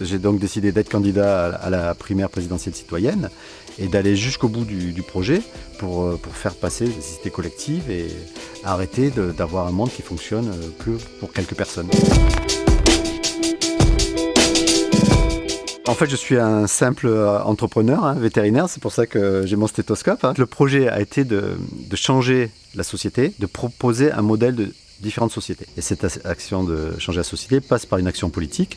J'ai donc décidé d'être candidat à la primaire présidentielle citoyenne et d'aller jusqu'au bout du, projet pour, euh, pour, faire passer des cités collectives et arrêter d'avoir un monde qui fonctionne euh, que pour quelques personnes. En fait, je suis un simple euh, entrepreneur, hein, vétérinaire, c'est pour ça que j'ai mon stéthoscope. Hein. Le projet a été de, changer la société, de proposer un modèle de différentes sociétés. Et cette action de changer la société passe par une action politique,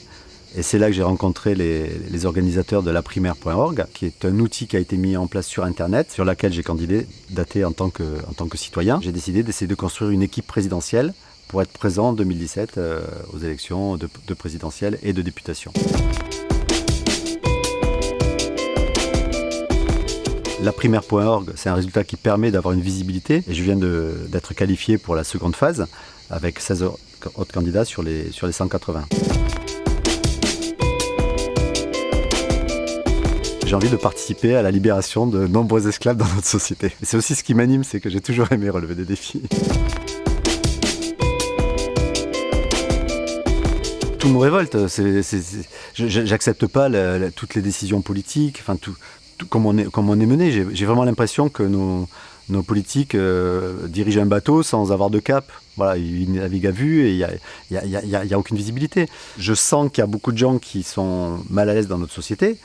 et c'est là que j'ai rencontré les, organisateurs de laprimaire.org, qui est un outil qui a été mis en place sur Internet, sur laquelle j'ai candidaté en tant que, en tant que citoyen. J'ai décidé d'essayer de construire une équipe présidentielle pour être présent en 2017 euh, aux élections de, de présidentielles et de députation. Laprimaire.org, c'est un résultat qui permet d'avoir une visibilité et je viens d'être qualifié pour la seconde phase avec 16 autres candidats sur les 180. J'ai envie de participer à la libération de nombreux esclaves dans notre société. c'est aussi ce qui m'anime, c'est que j'ai toujours aimé relever des défis. Tout me révolte, j'accepte pas toutes les décisions politiques, enfin tout, est, comme on est mené. J'ai vraiment l'impression que nos, politiques euh, dirigent un bateau sans avoir de cap. Voilà, ils naviguent à vue et il n'y a, aucune visibilité. Je sens qu'il y a beaucoup de gens qui sont mal à l'aise dans notre société.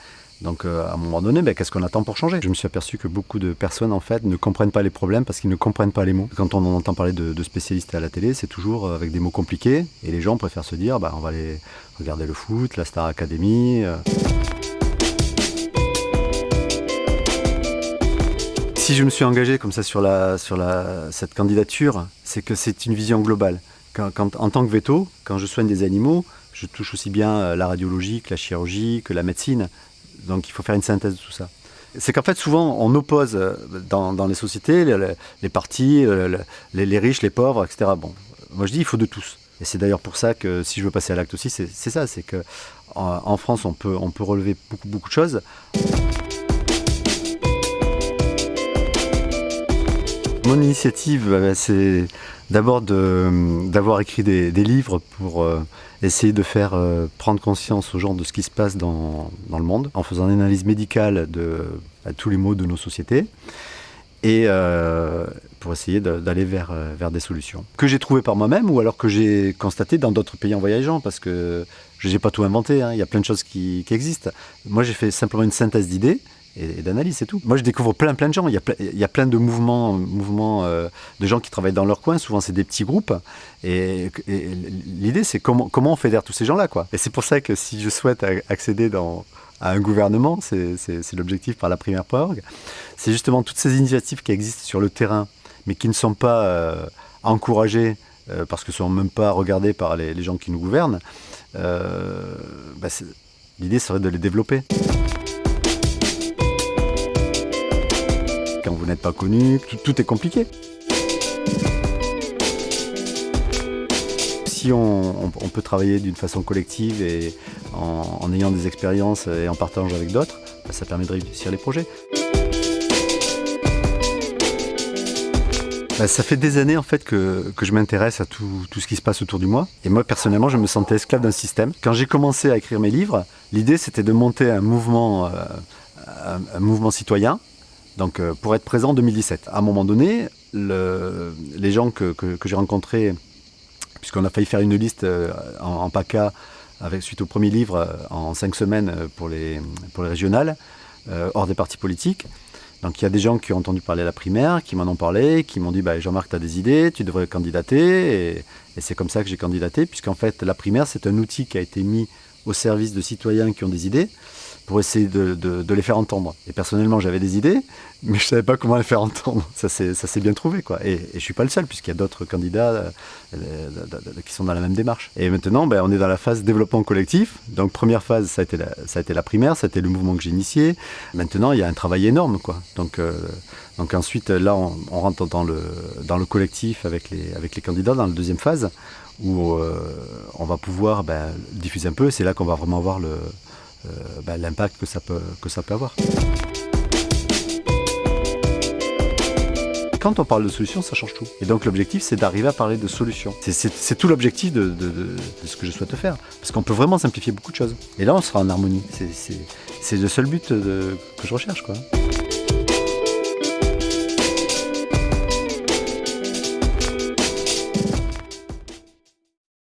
Donc euh, à un moment donné, ben, qu'est-ce qu'on attend pour changer? Je me suis aperçu que beaucoup de personnes en fait ne comprennent pas les problèmes parce qu'ils ne comprennent pas les mots. Quand on entend parler de, spécialistes à la télé, c'est toujours avec des mots compliqués et les gens préfèrent se dire bah, on va aller regarder le foot, la Star Academy. Euh. Si je me suis engagé comme ça sur, cette candidature, c'est que c'est une vision globale. En tant que veto, quand je soigne des animaux, je touche aussi bien euh, la radiologie que la chirurgie, que la médecine. Donc il faut faire une synthèse de tout ça. C'est qu'en fait, souvent, on oppose euh, dans, les sociétés les, partis, les, riches, les pauvres, etc. Bon, moi je dis il faut de tous. Et c'est d'ailleurs pour ça que si je veux passer à l'acte aussi, c'est ça, c'est que en, France, on peut, on peut relever beaucoup, beaucoup de choses. Mon initiative, euh, c'est d'abord d'avoir écrit des, livres pour euh, essayer de faire euh, prendre conscience aux gens de ce qui se passe dans, le monde, en faisant une analyse médicale de tous les maux de nos sociétés, et pour essayer d'aller vers, vers des solutions. Que j'ai trouvé par moi-même, ou alors que j'ai constaté dans d'autres pays en voyageant, parce que je n'ai pas tout inventé, hein. il y a plein de choses qui existent. Moi j'ai fait simplement une synthèse d'idées, et, d'analyse, c'est tout. Moi, je découvre plein, plein de gens. Il y a, plein de mouvements, mouvements euh, de gens qui travaillent dans leur coin. Souvent, c'est des petits groupes. Et, l'idée, c'est comment, comment on fédère tous ces gens-là. Et c'est pour ça que si je souhaite accéder à un gouvernement, c'est l'objectif par la primaire.org, c'est justement toutes ces initiatives qui existent sur le terrain, mais qui ne sont pas euh, encouragées euh, parce que ne sont même pas regardées par les, gens qui nous gouvernent. Bah, l'idée serait de les développer. Quand vous n'êtes pas connu, tout, est compliqué. Si on, peut travailler d'une façon collective et en, ayant des expériences et en partageant avec d'autres, bah, ça permet de réussir les projets. Bah, ça fait des années en fait que, je m'intéresse à tout, ce qui se passe autour de moi. Et moi personnellement, je me sentais esclave d'un système. Quand j'ai commencé à écrire mes livres, l'idée c'était de monter un mouvement, euh, un mouvement citoyen donc euh, pour être présent en 2017. À un moment donné, les gens que, j'ai rencontrés, puisqu'on a failli faire une liste euh, en, PACA avec, suite au premier livre euh, en cinq semaines pour les, pour les régionales, hors des partis politiques. Donc il y a des gens qui ont entendu parler à la primaire, qui m'en ont parlé, qui m'ont dit bah, Jean-Marc, tu as des idées, tu devrais candidater. Et, et c'est comme ça que j'ai candidaté, puisqu'en fait la primaire, c'est un outil qui a été mis au service de citoyens qui ont des idées pour essayer de, les faire entendre. Et personnellement, j'avais des idées, mais je ne savais pas comment les faire entendre. Ça s'est bien trouvé. Quoi. Et, je ne suis pas le seul, puisqu'il y a d'autres candidats euh, qui sont dans la même démarche. Et maintenant, ben, on est dans la phase développement collectif. Donc, première phase, ça a été la, primaire, ça a été le mouvement que j'ai initié. Maintenant, il y a un travail énorme. Quoi. Donc, euh, ensuite, là, on, rentre dans le, dans le collectif avec les, candidats dans la deuxième phase, où euh, on va pouvoir ben, diffuser un peu. C'est là qu'on va vraiment voir le euh, bah, l'impact que ça, peut, que ça peut avoir. quand on parle de solutions, ça change tout. Et donc l'objectif, c'est d'arriver à parler de solutions. C'est tout l'objectif de, ce que je souhaite faire. Parce qu'on peut vraiment simplifier beaucoup de choses. Et là, on sera en harmonie. C'est le seul but que je recherche. quoi.